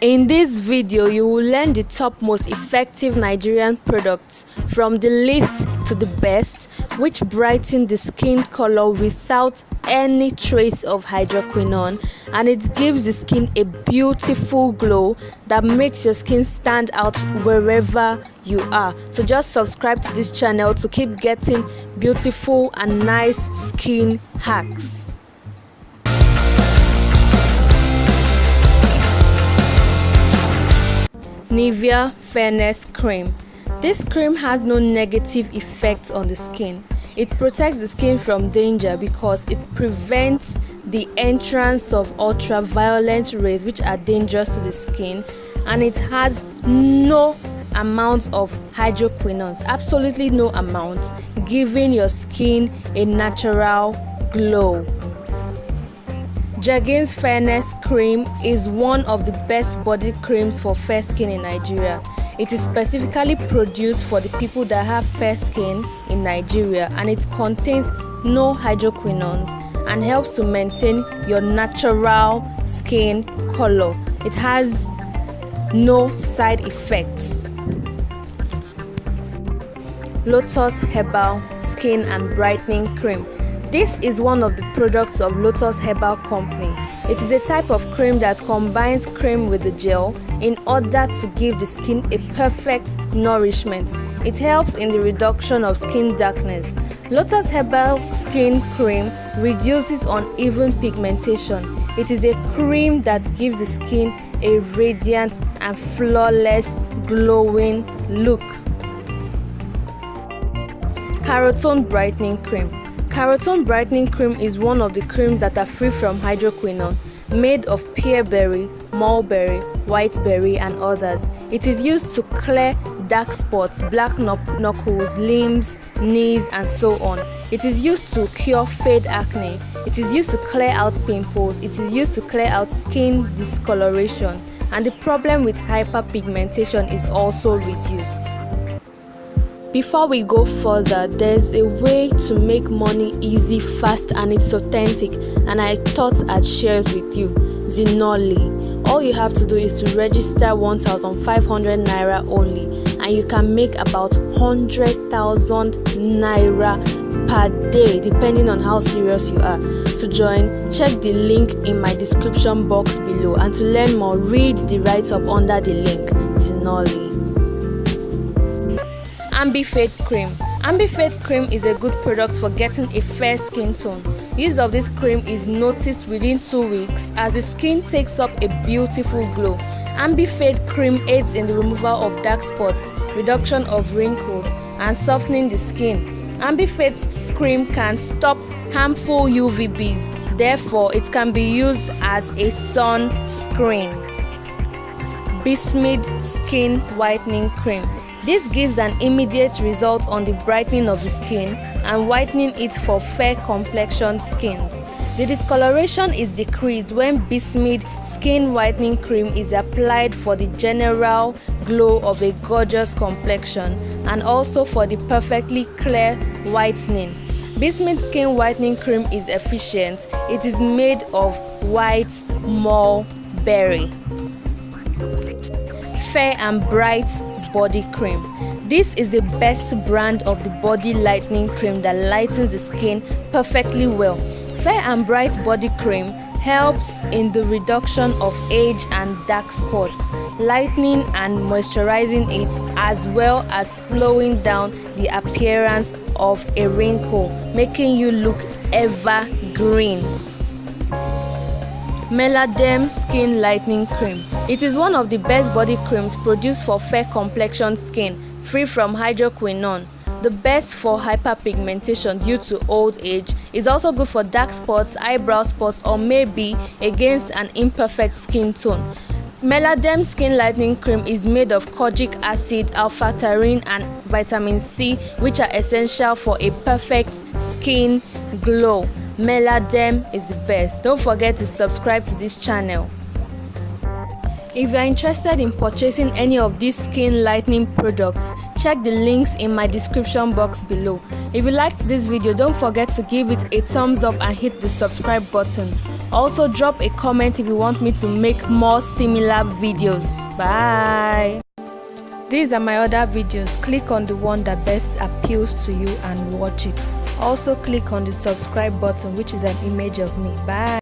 In this video, you will learn the top most effective Nigerian products from the least to the best which brighten the skin color without any trace of hydroquinone and it gives the skin a beautiful glow that makes your skin stand out wherever you are. So just subscribe to this channel to keep getting beautiful and nice skin hacks. Nivea Fairness Cream. This cream has no negative effects on the skin. It protects the skin from danger because it prevents the entrance of ultraviolet rays which are dangerous to the skin and it has no amount of hydroquinones, absolutely no amount, giving your skin a natural glow. Jergens Fairness Cream is one of the best body creams for fair skin in Nigeria. It is specifically produced for the people that have fair skin in Nigeria and it contains no hydroquinones and helps to maintain your natural skin color. It has no side effects. Lotus Herbal Skin and Brightening Cream this is one of the products of Lotus Herbal Company. It is a type of cream that combines cream with the gel in order to give the skin a perfect nourishment. It helps in the reduction of skin darkness. Lotus Herbal Skin Cream reduces uneven pigmentation. It is a cream that gives the skin a radiant and flawless glowing look. Carotone Brightening Cream Carotone brightening cream is one of the creams that are free from hydroquinone, made of bearberry, mulberry, whiteberry and others. It is used to clear dark spots, black knuckles, limbs, knees and so on. It is used to cure fade acne. It is used to clear out pimples. It is used to clear out skin discoloration. And the problem with hyperpigmentation is also reduced. Before we go further, there's a way to make money easy, fast, and it's authentic, and I thought I'd share it with you. Zenoli. All you have to do is to register 1,500 naira only, and you can make about 100,000 naira per day, depending on how serious you are. To join, check the link in my description box below, and to learn more, read the write up under the link. Zenoli. Ambifade Cream Ambifade Cream is a good product for getting a fair skin tone. Use of this cream is noticed within 2 weeks as the skin takes up a beautiful glow. Ambifade Cream aids in the removal of dark spots, reduction of wrinkles, and softening the skin. Ambifade Cream can stop harmful UVBs, therefore it can be used as a sunscreen. Bismuth Skin Whitening Cream this gives an immediate result on the brightening of the skin and whitening it for fair complexioned skins. The discoloration is decreased when Bismuth skin whitening cream is applied for the general glow of a gorgeous complexion and also for the perfectly clear whitening. Bismuth skin whitening cream is efficient. It is made of white mulberry. Fair and bright body cream. This is the best brand of the body lightening cream that lightens the skin perfectly well. Fair and Bright body cream helps in the reduction of age and dark spots, lightening and moisturizing it as well as slowing down the appearance of a wrinkle, making you look evergreen. Meladem Skin Lightening Cream. It is one of the best body creams produced for fair complexion skin, free from hydroquinone. The best for hyperpigmentation due to old age is also good for dark spots, eyebrow spots, or maybe against an imperfect skin tone. Meladem Skin Lightening Cream is made of kojic acid, alpha-taurine, and vitamin C, which are essential for a perfect skin glow. Meladerm is the best. Don't forget to subscribe to this channel. If you are interested in purchasing any of these skin lightening products, check the links in my description box below. If you liked this video, don't forget to give it a thumbs up and hit the subscribe button. Also drop a comment if you want me to make more similar videos. Bye! These are my other videos. Click on the one that best appeals to you and watch it. Also click on the subscribe button which is an image of me. Bye!